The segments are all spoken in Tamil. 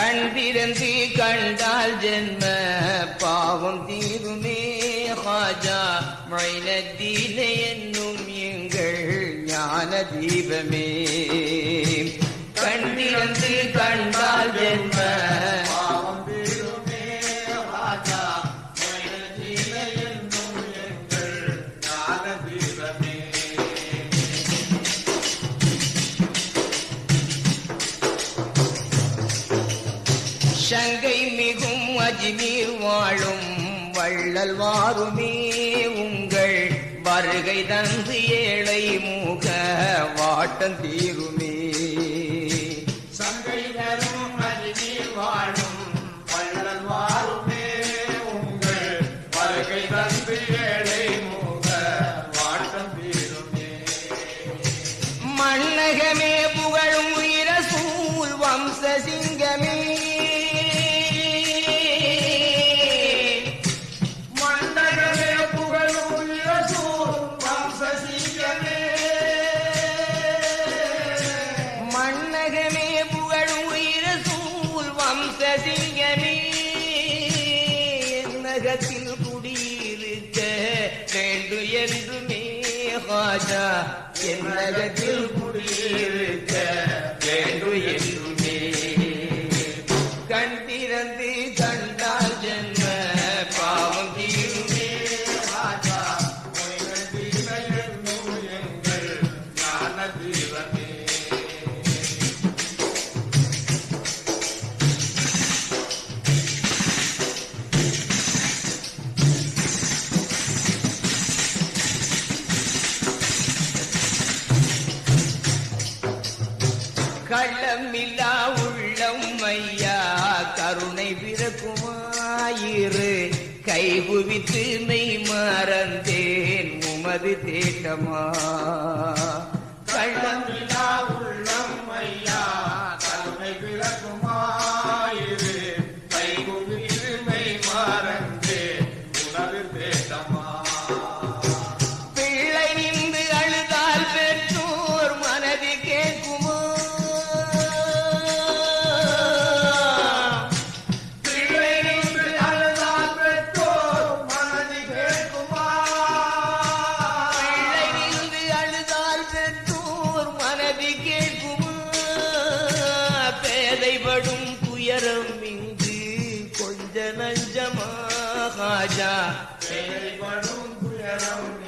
கண் திறந்து கண்டால் ஜென்ம பாவம் தீருமே ஹாஜா. மொயினத்திலே என்னும் எங்கள் ஞான தீபமே. சங்கை மிகும் அஜ்மீர் வாழும் வள்ளல் வாருமே உங்கள் வருகை தந்து ஏழை மூக வாட்டந்தீரும் பாஷா என் உலகத்தில் குடியிருக்க களமில்லா உள்ளம் ஐயா கருணை பிறக்குமாயிரு. கைகுவித்து மெய் மறந்தேன் உமது தேட்டமா. جنن جما خاجا. سيد بنو بلون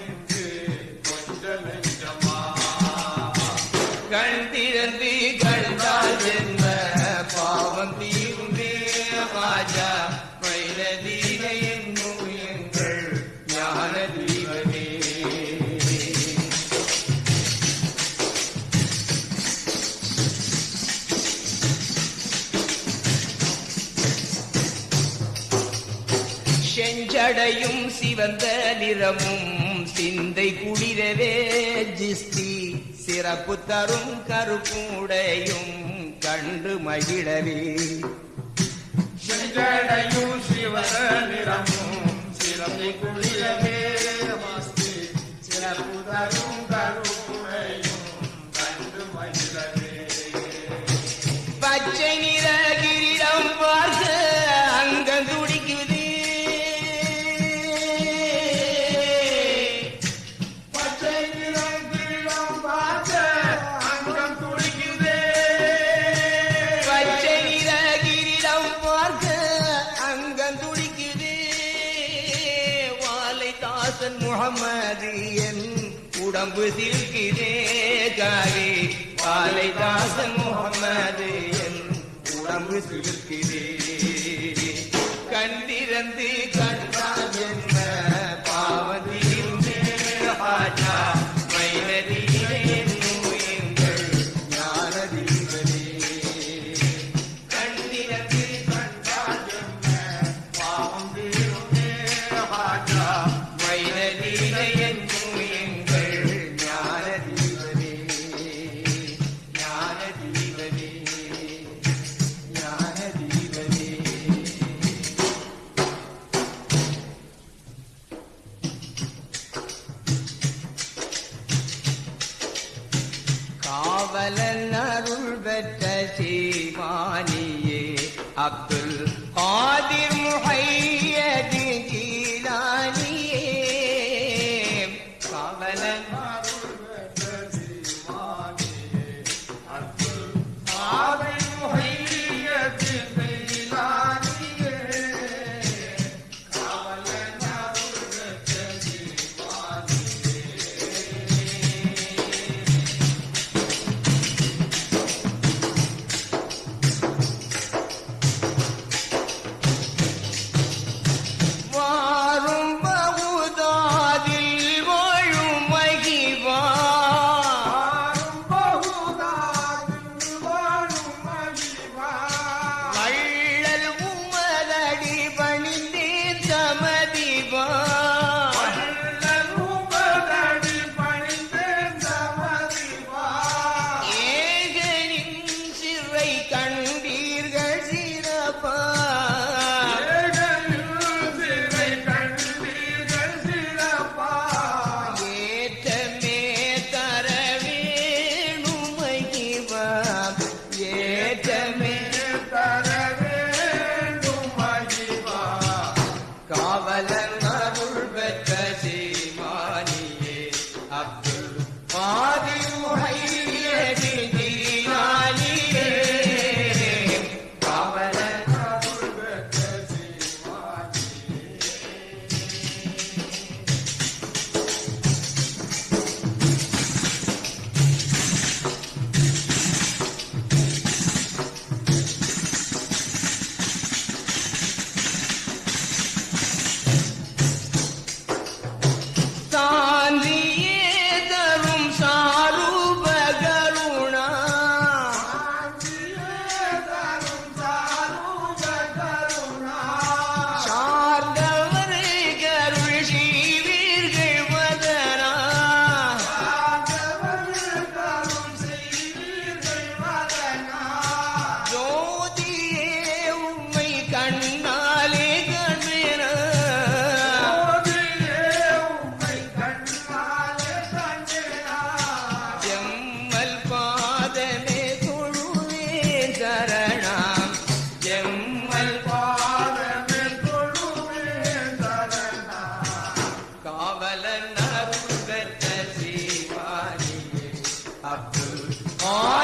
வெள்ளையும் சிவந்த நிறமும் சிந்தை குளிரவே ஜிஸ்தி சிறப்பு தரும் கருப்புடையும் கண்டு மகிழவே. சிந்தையும் சிவந்த நிறமும் சிறப்பு குளிரவே சிறப்பு தரும் கரு முகமதியன் உடம்பு சில்கிதே காரி பாலைதாசன் முகமதியன் உடம்பு சில்கிதே பெற்ற ஏற்றமே Oh!